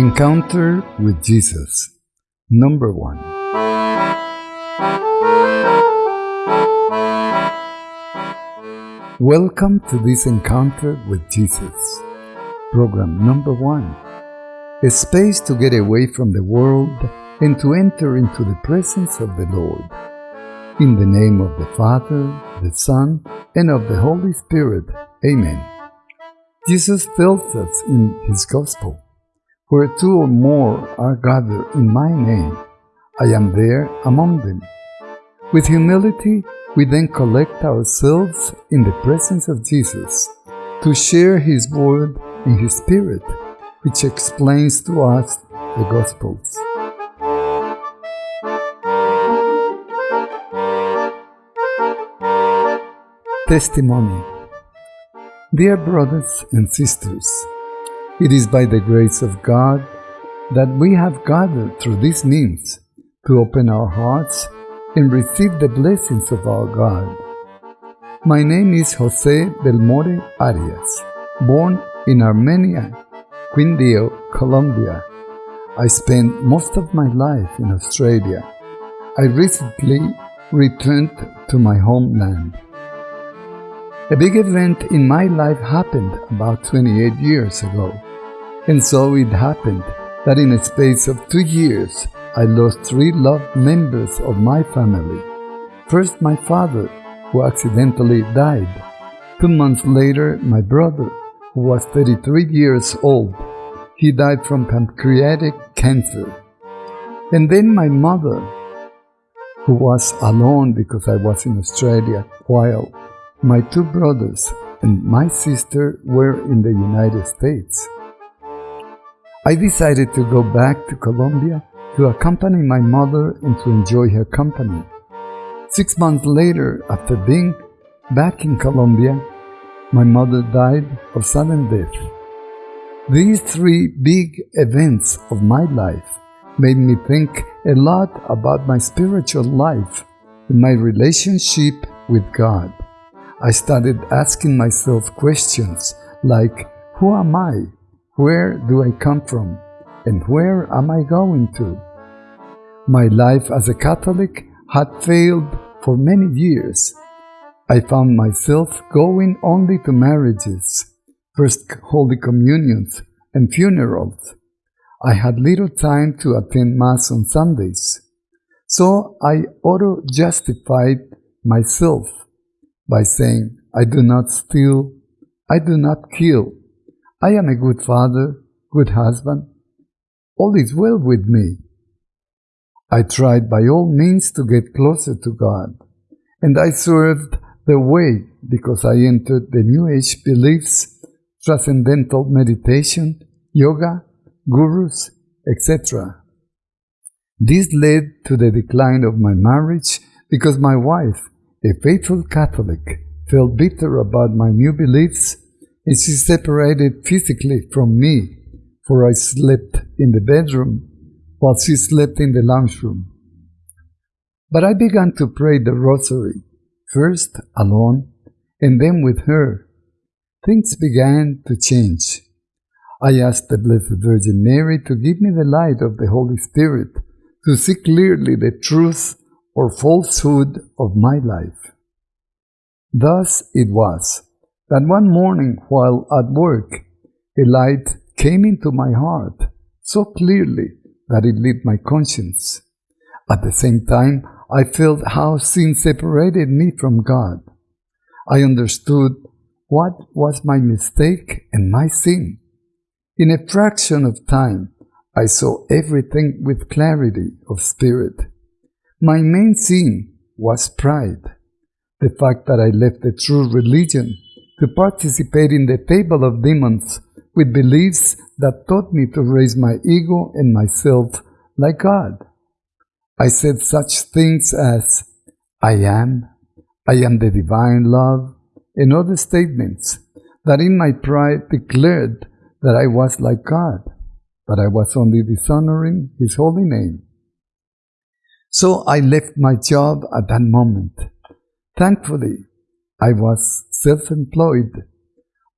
Encounter with Jesus. Number one. Welcome to this encounter with Jesus. Program number one. A space to get away from the world and to enter into the presence of the Lord. In the name of the Father, the Son, and of the Holy Spirit. Amen. Jesus tells us in his Gospel where two or more are gathered in my name, I am there among them. With humility, we then collect ourselves in the presence of Jesus to share His Word and His Spirit, which explains to us the Gospels. Testimony Dear brothers and sisters, it is by the grace of God that we have gathered through these means to open our hearts and receive the blessings of our God. My name is Jose Belmore Arias, born in Armenia, Quindio, Colombia. I spent most of my life in Australia. I recently returned to my homeland. A big event in my life happened about 28 years ago. And so it happened that in a space of two years, I lost three loved members of my family. First, my father, who accidentally died. Two months later, my brother, who was 33 years old. He died from pancreatic cancer. And then my mother, who was alone because I was in Australia, while my two brothers and my sister were in the United States. I decided to go back to Colombia to accompany my mother and to enjoy her company. Six months later, after being back in Colombia, my mother died of sudden death. These three big events of my life made me think a lot about my spiritual life and my relationship with God. I started asking myself questions like, Who am I? Where do I come from? And where am I going to? My life as a Catholic had failed for many years. I found myself going only to marriages, First Holy Communions, and funerals. I had little time to attend Mass on Sundays. So I auto justified myself by saying, I do not steal, I do not kill, I am a good father, good husband. All is well with me. I tried by all means to get closer to God, and I served the way because I entered the New Age beliefs, transcendental meditation, yoga, gurus, etc. This led to the decline of my marriage because my wife, a faithful Catholic, felt bitter about my new beliefs and she separated physically from me, for I slept in the bedroom while she slept in the lounge room. But I began to pray the rosary, first alone and then with her. Things began to change. I asked the Blessed Virgin Mary to give me the light of the Holy Spirit to see clearly the truth or falsehood of my life. Thus it was that one morning while at work, a light came into my heart so clearly that it lit my conscience. At the same time, I felt how sin separated me from God. I understood what was my mistake and my sin. In a fraction of time, I saw everything with clarity of spirit. My main sin was pride. The fact that I left the true religion to participate in the table of demons with beliefs that taught me to raise my ego and myself like God. I said such things as, I am, I am the divine love, and other statements that in my pride declared that I was like God, but I was only dishonoring His holy name. So I left my job at that moment. Thankfully, I was self employed.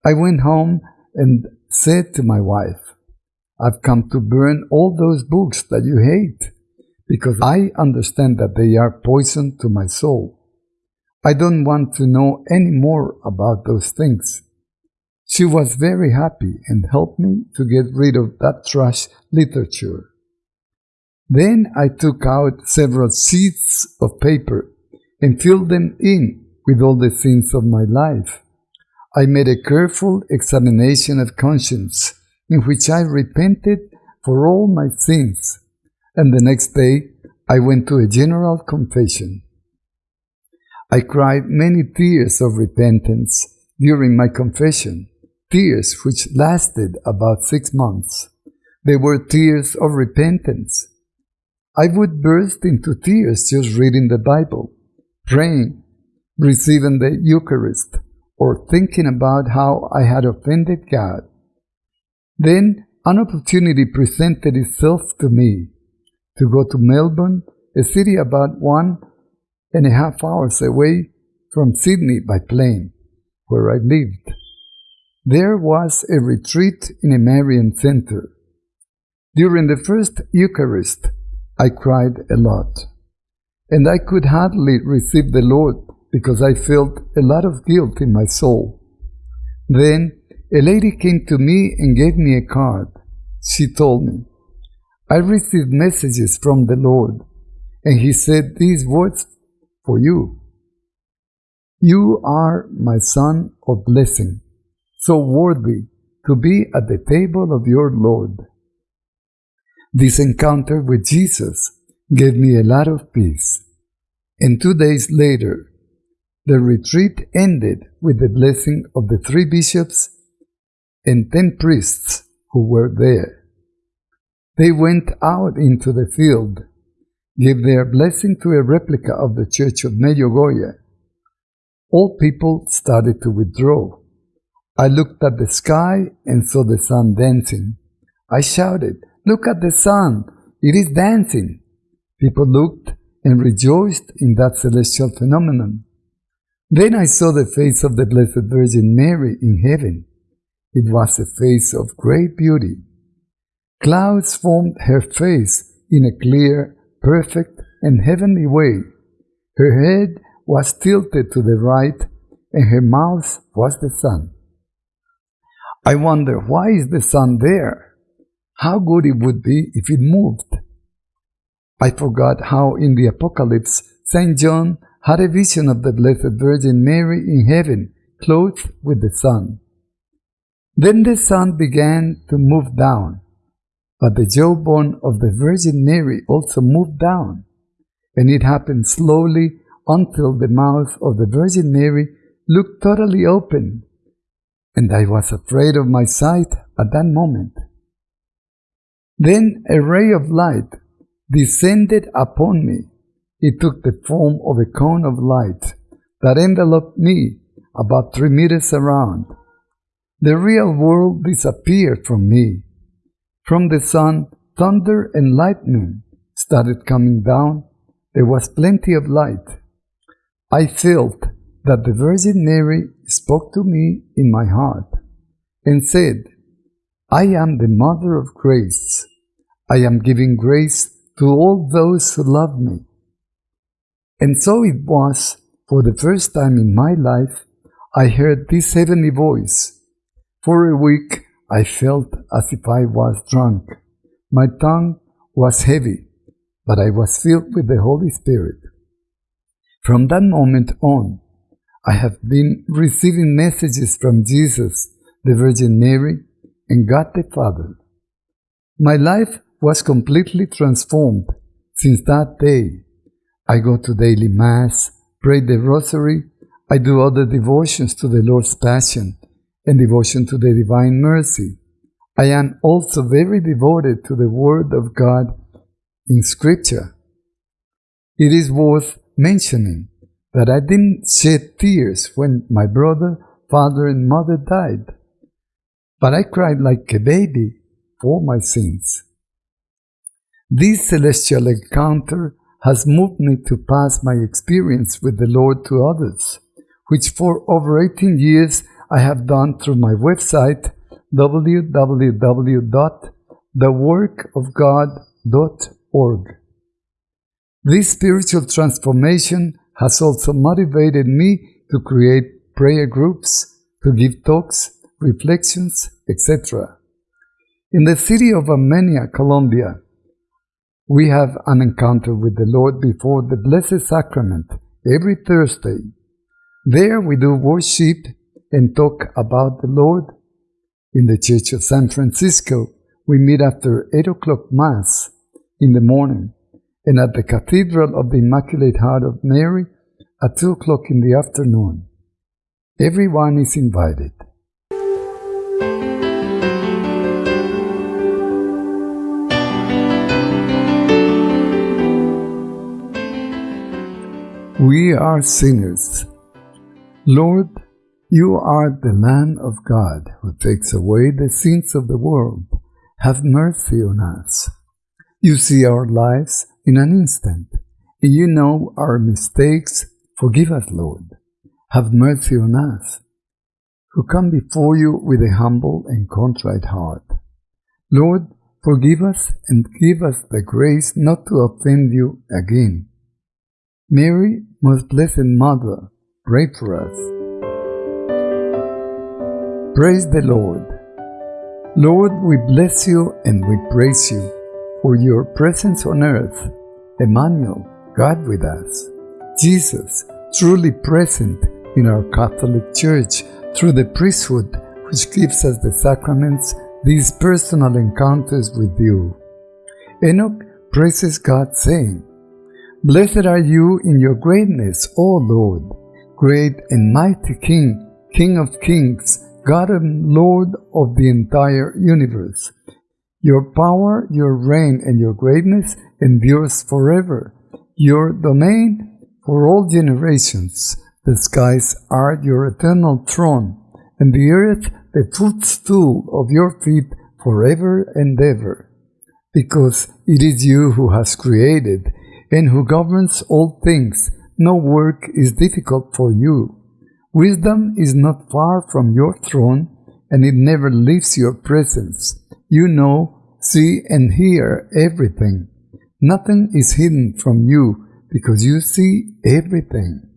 I went home and said to my wife, I've come to burn all those books that you hate, because I understand that they are poison to my soul. I don't want to know any more about those things. She was very happy and helped me to get rid of that trash literature. Then I took out several sheets of paper and filled them in with all the sins of my life. I made a careful examination of conscience in which I repented for all my sins, and the next day I went to a general confession. I cried many tears of repentance during my confession, tears which lasted about six months. They were tears of repentance. I would burst into tears just reading the Bible, praying, receiving the Eucharist, or thinking about how I had offended God. Then an opportunity presented itself to me to go to Melbourne, a city about one and a half hours away from Sydney by plane, where I lived. There was a retreat in a Marian center. During the first Eucharist, I cried a lot, and I could hardly receive the Lord because I felt a lot of guilt in my soul. Then a lady came to me and gave me a card. She told me, I received messages from the Lord, and He said these words for you. You are my son of blessing, so worthy to be at the table of your Lord. This encounter with Jesus gave me a lot of peace. And two days later, the retreat ended with the blessing of the three bishops and ten priests who were there. They went out into the field gave their blessing to a replica of the church of Medjugorje. All people started to withdraw. I looked at the sky and saw the sun dancing. I shouted, Look at the sun! It is dancing! People looked and rejoiced in that celestial phenomenon. Then I saw the face of the Blessed Virgin Mary in heaven. It was a face of great beauty. Clouds formed her face in a clear perfect and heavenly way. Her head was tilted to the right, and her mouth was the sun. I wonder why is the sun there? How good it would be if it moved. I forgot how in the Apocalypse St. John had a vision of the Blessed Virgin Mary in heaven, clothed with the sun. Then the sun began to move down, but the jawbone of the Virgin Mary also moved down, and it happened slowly until the mouth of the Virgin Mary looked totally open, and I was afraid of my sight at that moment. Then a ray of light descended upon me. It took the form of a cone of light that enveloped me about three meters around. The real world disappeared from me from the sun, thunder and lightning started coming down. There was plenty of light. I felt that the Virgin Mary spoke to me in my heart and said, I am the Mother of Grace. I am giving grace to all those who love me. And so it was, for the first time in my life, I heard this heavenly voice. For a week, I felt as if I was drunk. My tongue was heavy, but I was filled with the Holy Spirit. From that moment on, I have been receiving messages from Jesus, the Virgin Mary, and God the Father. My life was completely transformed since that day. I go to daily Mass, pray the Rosary, I do other devotions to the Lord's Passion, and devotion to the Divine Mercy. I am also very devoted to the Word of God in Scripture. It is worth mentioning that I didn't shed tears when my brother, father, and mother died, but I cried like a baby for my sins. This celestial encounter has moved me to pass my experience with the Lord to others, which for over 18 years I have done through my website www.theworkofgod.org. This spiritual transformation has also motivated me to create prayer groups, to give talks, reflections, etc. In the city of Armenia, Colombia, we have an encounter with the Lord before the Blessed Sacrament every Thursday. There we do worship and talk about the Lord. In the Church of San Francisco, we meet after 8 o'clock Mass in the morning, and at the Cathedral of the Immaculate Heart of Mary at 2 o'clock in the afternoon. Everyone is invited. We are sinners. Lord, you are the Lamb of God who takes away the sins of the world. Have mercy on us. You see our lives in an instant, and you know our mistakes. Forgive us, Lord. Have mercy on us, who come before you with a humble and contrite heart. Lord, forgive us and give us the grace not to offend you again. Mary, most blessed Mother, pray for us. Praise the Lord. Lord, we bless you and we praise you for your presence on earth, Emmanuel, God with us, Jesus, truly present in our Catholic Church through the priesthood which gives us the sacraments, these personal encounters with you. Enoch praises God, saying, Blessed are you in your greatness, O Lord, great and mighty King, King of kings, God and Lord of the entire universe. Your power, your reign, and your greatness endures forever. Your domain for all generations. The skies are your eternal throne, and the earth the footstool of your feet forever and ever. Because it is you who has created, and who governs all things, no work is difficult for you. Wisdom is not far from your throne, and it never leaves your presence. You know, see, and hear everything. Nothing is hidden from you, because you see everything.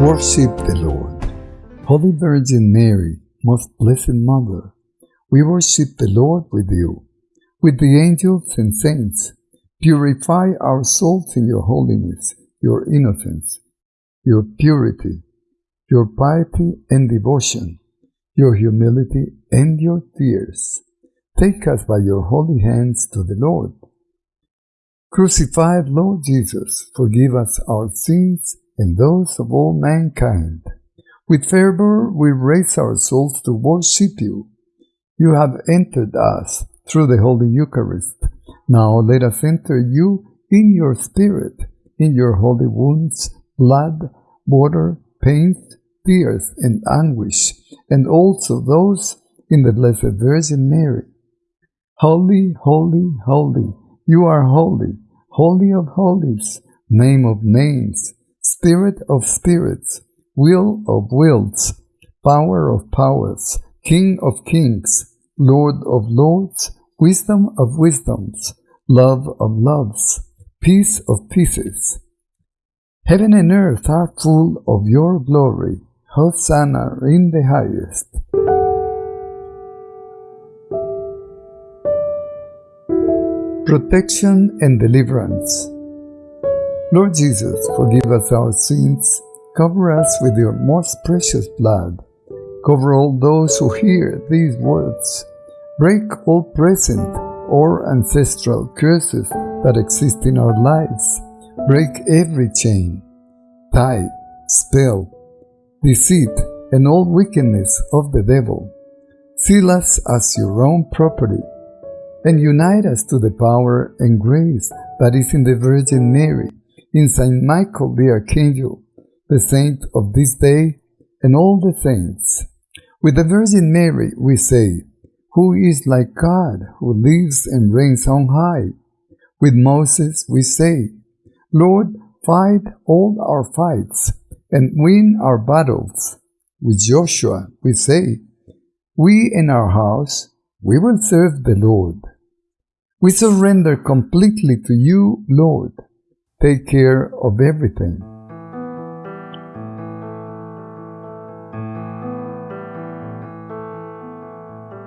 Worship the Lord. Holy Virgin Mary, most blessed Mother, we worship the Lord with you with the angels and saints. Purify our souls in your holiness, your innocence, your purity, your piety and devotion, your humility and your tears. Take us by your holy hands to the Lord. Crucified Lord Jesus, forgive us our sins and those of all mankind. With fervor we raise our souls to worship you. You have entered us through the Holy Eucharist. Now let us enter you in your spirit, in your holy wounds, blood, water, pains, tears, and anguish, and also those in the Blessed Virgin Mary. Holy, holy, holy, you are holy, holy of holies, name of names, spirit of spirits, will of wills, power of powers, king of kings, lord of lords, wisdom of wisdoms, love of loves, peace of peaces. Heaven and earth are full of your glory. Hosanna in the highest. Protection and deliverance. Lord Jesus, forgive us our sins, cover us with your most precious blood, cover all those who hear these words Break all present or ancestral curses that exist in our lives. Break every chain, tie, spell, deceit, and all wickedness of the devil. Seal us as your own property, and unite us to the power and grace that is in the Virgin Mary, in Saint Michael the Archangel, the saint of this day, and all the saints. With the Virgin Mary we say, who is like God, who lives and reigns on high. With Moses we say, Lord, fight all our fights and win our battles. With Joshua, we say, We in our house, we will serve the Lord. We surrender completely to you, Lord. Take care of everything.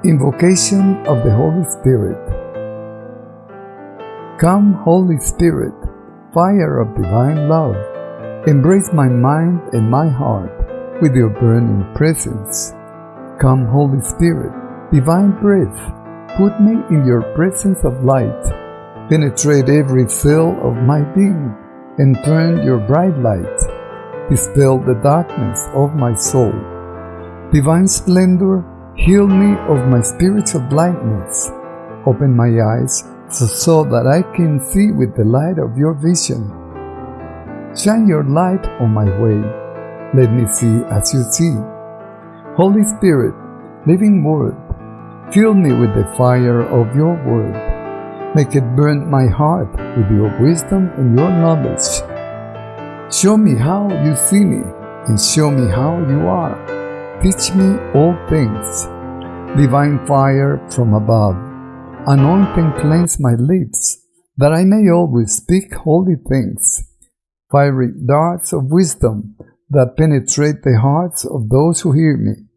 Invocation of the Holy Spirit. Come, Holy Spirit, fire of divine love, embrace my mind and my heart with your burning presence. Come, Holy Spirit, divine breath, put me in your presence of light, penetrate every cell of my being, and turn your bright light, dispel the darkness of my soul. Divine splendor, Heal me of my spiritual blindness. Open my eyes so, that I can see with the light of your vision. Shine your light on my way. Let me see as you see. Holy Spirit, living word, fill me with the fire of your word. Make it burn my heart with your wisdom and your knowledge. Show me how you see me and show me how you are. Teach me all things. Divine fire from above. Anoint and cleanse my lips, that I may always speak holy things. Fiery darts of wisdom that penetrate the hearts of those who hear me.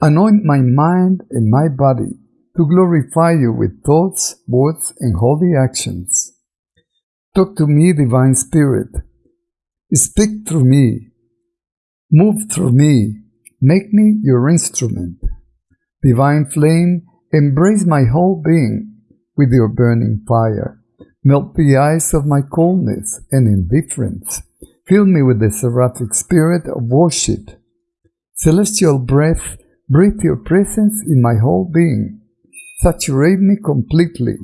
Anoint my mind and my body to glorify you with thoughts, words, and holy actions. Talk to me, Divine Spirit. Speak through me. Move through me Make me your instrument. Divine flame, embrace my whole being with your burning fire. Melt the ice of my coldness and indifference. Fill me with the seraphic spirit of worship. Celestial breath, breathe your presence in my whole being. Saturate me completely.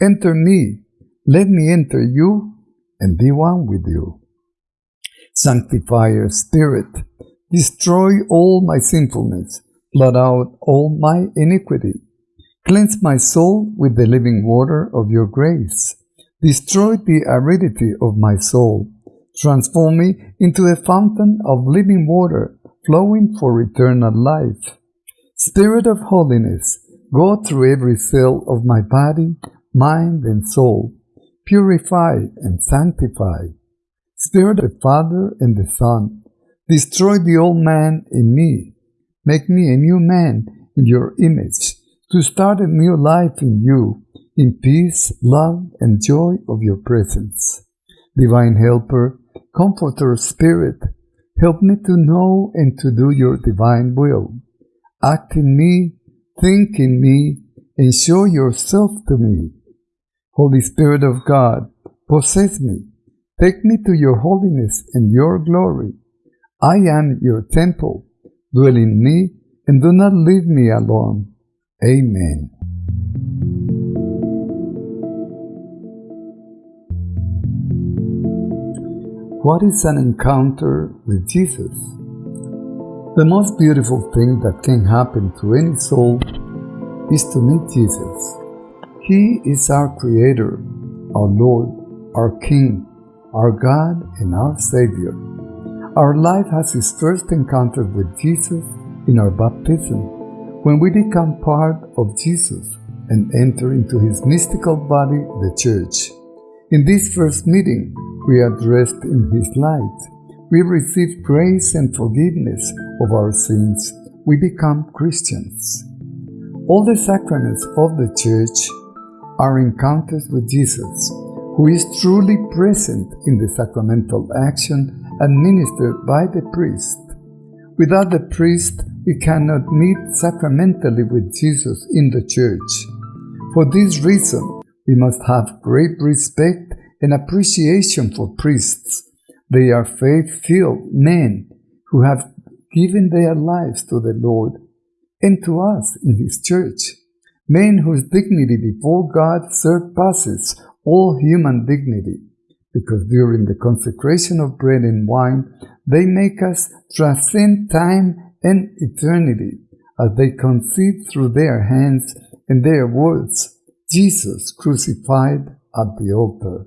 Enter me. Let me enter you and be one with you. Sanctifier Spirit, Destroy all my sinfulness, blot out all my iniquity. Cleanse my soul with the living water of your grace. Destroy the aridity of my soul. Transform me into a fountain of living water flowing for eternal life. Spirit of holiness, go through every cell of my body, mind, and soul. Purify and sanctify. Spirit of the Father and the Son, Destroy the old man in me. Make me a new man in your image, to start a new life in you, in peace, love, and joy of your presence. Divine Helper, Comforter Spirit, help me to know and to do your divine will. Act in me, think in me, and show yourself to me. Holy Spirit of God, possess me. Take me to your holiness and your glory I am your temple. Dwell in me and do not leave me alone. Amen. What is an encounter with Jesus? The most beautiful thing that can happen to any soul is to meet Jesus. He is our Creator, our Lord, our King, our God, and our Savior. Our life has its first encounter with Jesus in our baptism, when we become part of Jesus and enter into his mystical body, the church. In this first meeting, we are dressed in his light. We receive grace and forgiveness of our sins. We become Christians. All the sacraments of the church are encounters with Jesus, who is truly present in the sacramental action administered by the priest. Without the priest, we cannot meet sacramentally with Jesus in the church. For this reason, we must have great respect and appreciation for priests. They are faith filled men who have given their lives to the Lord and to us in His church. Men whose dignity before God surpasses all human dignity because during the consecration of bread and wine, they make us transcend time and eternity as they conceive through their hands and their words Jesus crucified at the altar.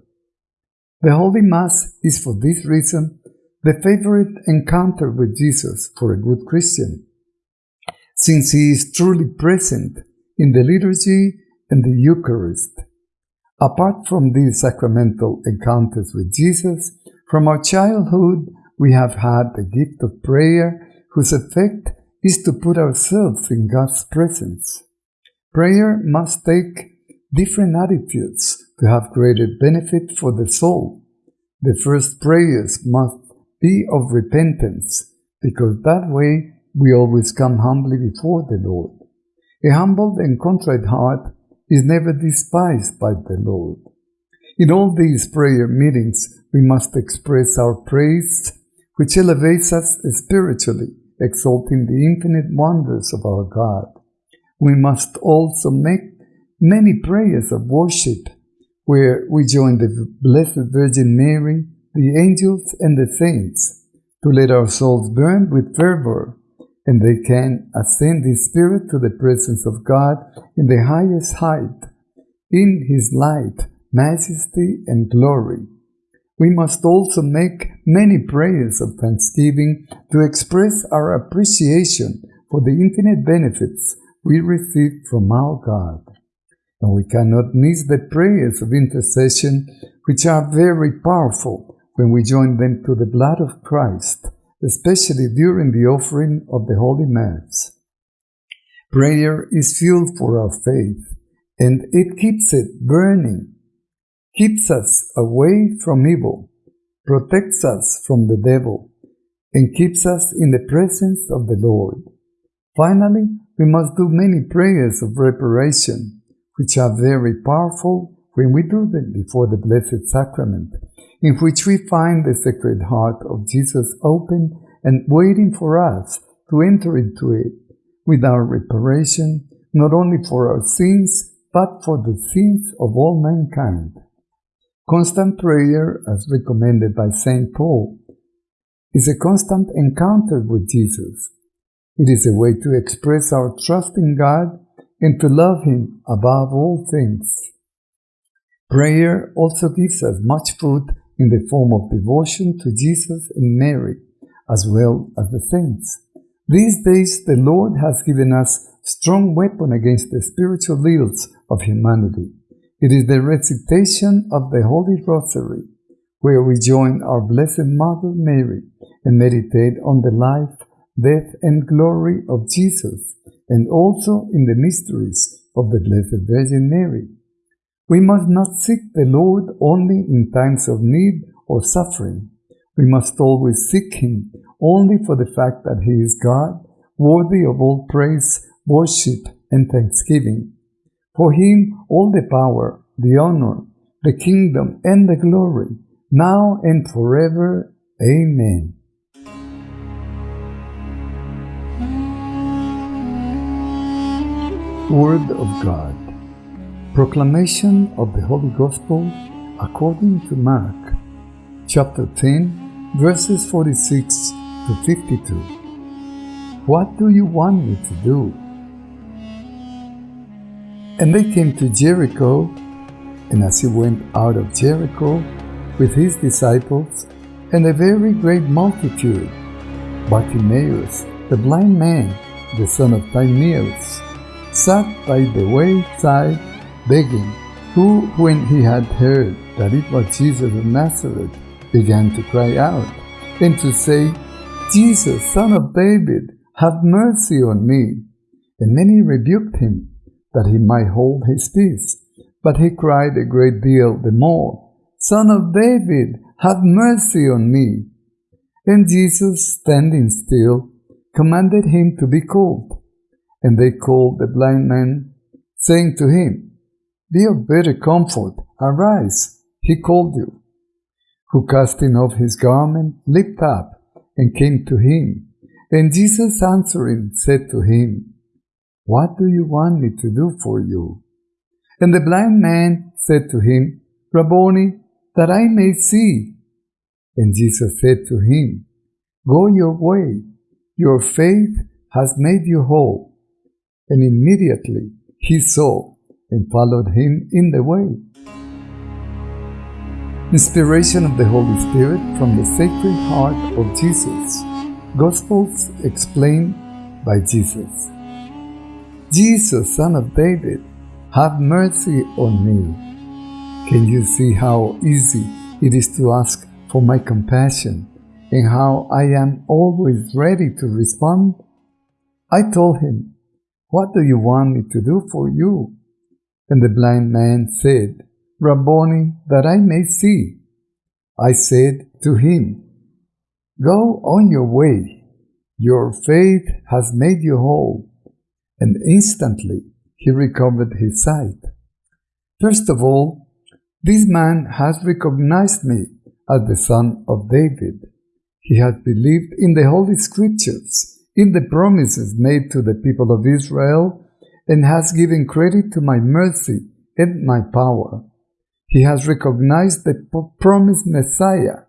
The Holy Mass is for this reason the favorite encounter with Jesus for a good Christian, since he is truly present in the liturgy and the Eucharist. Apart from these sacramental encounters with Jesus, from our childhood we have had the gift of prayer whose effect is to put ourselves in God's presence. Prayer must take different attitudes to have greater benefit for the soul. The first prayers must be of repentance, because that way we always come humbly before the Lord. A humbled and contrite heart is never despised by the Lord. In all these prayer meetings, we must express our praise, which elevates us spiritually, exalting the infinite wonders of our God. We must also make many prayers of worship, where we join the Blessed Virgin Mary, the angels, and the saints, to let our souls burn with fervor and they can ascend in spirit to the presence of God in the highest height, in His light, majesty, and glory. We must also make many prayers of thanksgiving to express our appreciation for the infinite benefits we receive from our God. And we cannot miss the prayers of intercession, which are very powerful when we join them to the blood of Christ especially during the offering of the Holy Mass. Prayer is fuel for our faith, and it keeps it burning, keeps us away from evil, protects us from the devil, and keeps us in the presence of the Lord. Finally, we must do many prayers of reparation, which are very powerful when we do them before the Blessed Sacrament, in which we find the Sacred Heart of Jesus open and waiting for us to enter into it with our reparation, not only for our sins, but for the sins of all mankind. Constant prayer, as recommended by St. Paul, is a constant encounter with Jesus. It is a way to express our trust in God and to love Him above all things. Prayer also gives us much food in the form of devotion to Jesus and Mary, as well as the saints. These days the Lord has given us strong weapon against the spiritual ills of humanity. It is the recitation of the Holy Rosary, where we join our Blessed Mother Mary and meditate on the life, death, and glory of Jesus, and also in the mysteries of the Blessed Virgin Mary. We must not seek the Lord only in times of need or suffering. We must always seek Him only for the fact that He is God, worthy of all praise, worship, and thanksgiving. For Him all the power, the honor, the kingdom, and the glory, now and forever. Amen. Word of God Proclamation of the Holy Gospel according to Mark, chapter 10, verses 46 to 52. What do you want me to do? And they came to Jericho, and as he went out of Jericho with his disciples and a very great multitude, Bartimaeus, the blind man, the son of Timaeus, sat by the wayside begging, who, when he had heard that it was Jesus of Nazareth, began to cry out and to say, Jesus, son of David, have mercy on me. And many rebuked him, that he might hold his peace. But he cried a great deal the more, Son of David, have mercy on me. And Jesus, standing still, commanded him to be called. And they called the blind man, saying to him, be of better comfort, arise, he called you. Who casting off his garment, leaped up and came to him. And Jesus answering said to him, What do you want me to do for you? And the blind man said to him, Rabboni, that I may see. And Jesus said to him, Go your way, your faith has made you whole. And immediately he saw and followed him in the way. Inspiration of the Holy Spirit from the Sacred Heart of Jesus. Gospels explained by Jesus. Jesus, Son of David, have mercy on me. Can you see how easy it is to ask for my compassion and how I am always ready to respond? I told him, What do you want me to do for you? And the blind man said, Rabboni, that I may see. I said to him, Go on your way. Your faith has made you whole. And instantly he recovered his sight. First of all, this man has recognized me as the son of David. He has believed in the Holy Scriptures, in the promises made to the people of Israel, and has given credit to my mercy and my power. He has recognized the promised Messiah,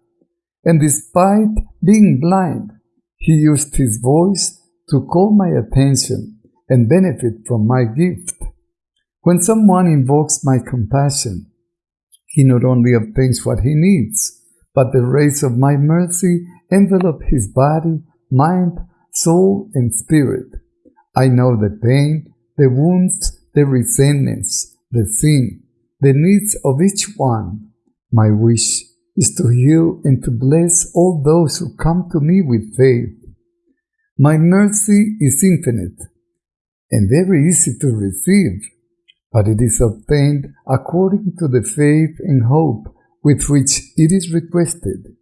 and despite being blind, he used his voice to call my attention and benefit from my gift. When someone invokes my compassion, he not only obtains what he needs, but the rays of my mercy envelop his body, mind, soul, and spirit. I know the pain, the wounds, the resentments, the sin, the needs of each one. My wish is to heal and to bless all those who come to me with faith. My mercy is infinite and very easy to receive, but it is obtained according to the faith and hope with which it is requested,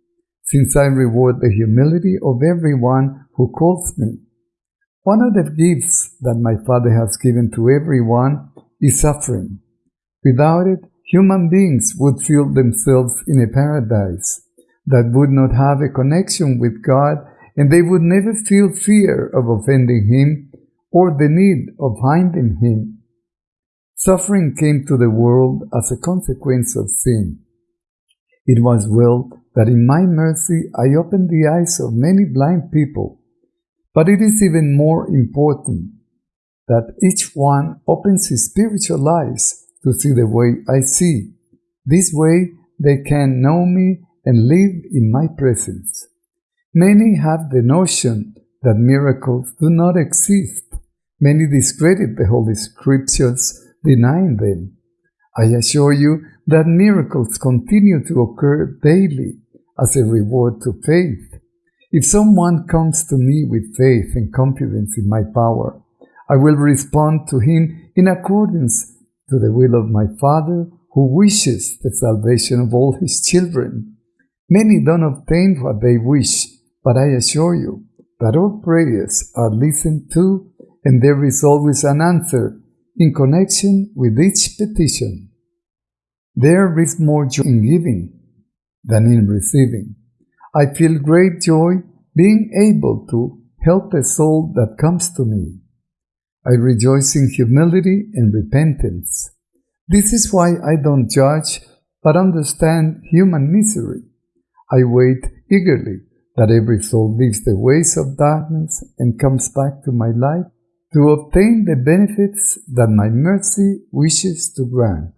since I reward the humility of everyone who calls me. One of the gifts that my Father has given to everyone is suffering. Without it, human beings would feel themselves in a paradise that would not have a connection with God and they would never feel fear of offending Him or the need of finding Him. Suffering came to the world as a consequence of sin. It was well that in my mercy I opened the eyes of many blind people, but it is even more important that each one opens his spiritual eyes to see the way I see. This way they can know me and live in my presence. Many have the notion that miracles do not exist. Many discredit the Holy Scriptures, denying them. I assure you that miracles continue to occur daily as a reward to faith. If someone comes to me with faith and confidence in my power, I will respond to him in accordance to the will of my Father, who wishes the salvation of all his children. Many don't obtain what they wish, but I assure you that all prayers are listened to, and there is always an answer in connection with each petition. There is more joy in giving than in receiving. I feel great joy being able to help a soul that comes to me. I rejoice in humility and repentance. This is why I don't judge, but understand human misery. I wait eagerly that every soul leaves the ways of darkness and comes back to my light to obtain the benefits that my mercy wishes to grant.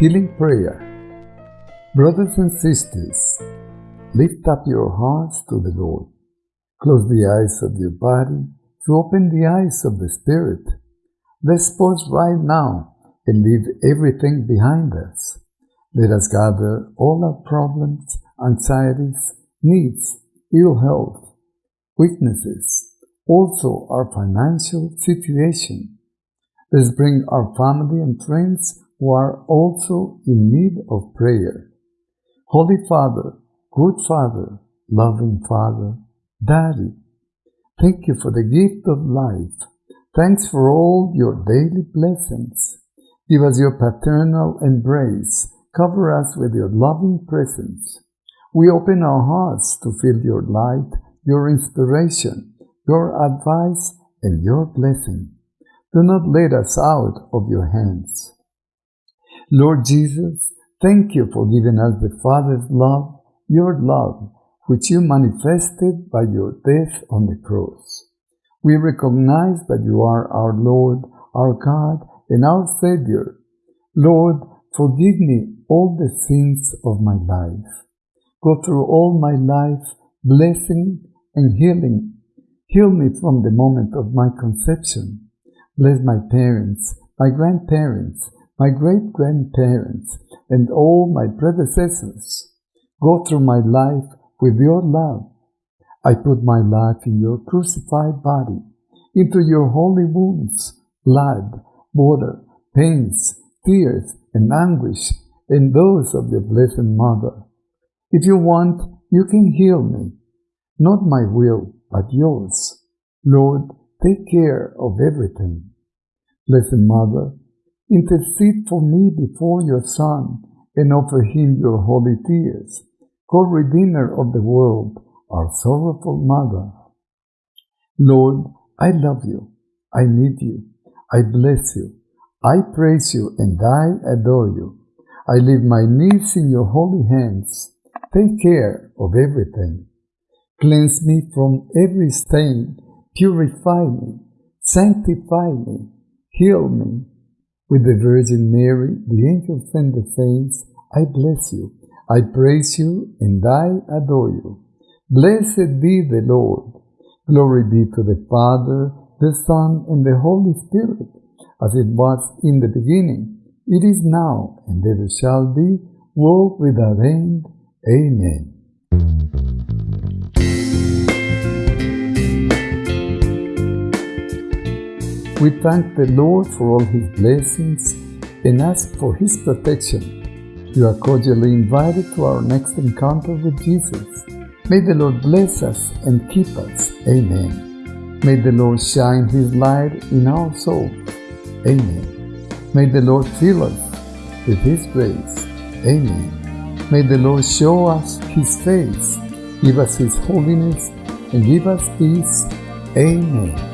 Healing Prayer Brothers and sisters, Lift up your hearts to the Lord. Close the eyes of your body to open the eyes of the Spirit. Let's pause right now and leave everything behind us. Let us gather all our problems, anxieties, needs, ill health, weaknesses, also our financial situation. Let's bring our family and friends who are also in need of prayer. Holy Father, good Father, loving Father, Daddy, thank you for the gift of life. Thanks for all your daily blessings. Give us your paternal embrace. Cover us with your loving presence. We open our hearts to feel your light, your inspiration, your advice, and your blessing. Do not let us out of your hands. Lord Jesus, thank you for giving us the Father's love your love, which you manifested by your death on the cross. We recognize that you are our Lord, our God and our Savior. Lord, forgive me all the sins of my life. Go through all my life, blessing and healing. Heal me from the moment of my conception. Bless my parents, my grandparents, my great grandparents, and all my predecessors. Go through my life with your love. I put my life in your crucified body, into your holy wounds, blood, water, pains, tears, and anguish, and those of your blessed Mother. If you want, you can heal me. Not my will, but yours. Lord, take care of everything. Blessed Mother, intercede for me before your Son and offer him your holy tears, co-redeemer of the world, our sorrowful Mother. Lord, I love you. I need you. I bless you. I praise you and I adore you. I leave my needs in your holy hands. Take care of everything. Cleanse me from every stain. Purify me. Sanctify me. Heal me. With the Virgin Mary, the angels and the saints, I bless you. I praise you and I adore you. Blessed be the Lord. Glory be to the Father, the Son, and the Holy Spirit, as it was in the beginning, it is now, and ever shall be, world without end. Amen. We thank the Lord for all His blessings and ask for His protection. You are cordially invited to our next encounter with Jesus. May the Lord bless us and keep us. Amen. May the Lord shine His light in our souls. Amen. May the Lord fill us with His grace. Amen. May the Lord show us His face, give us His holiness, and give us peace. Amen.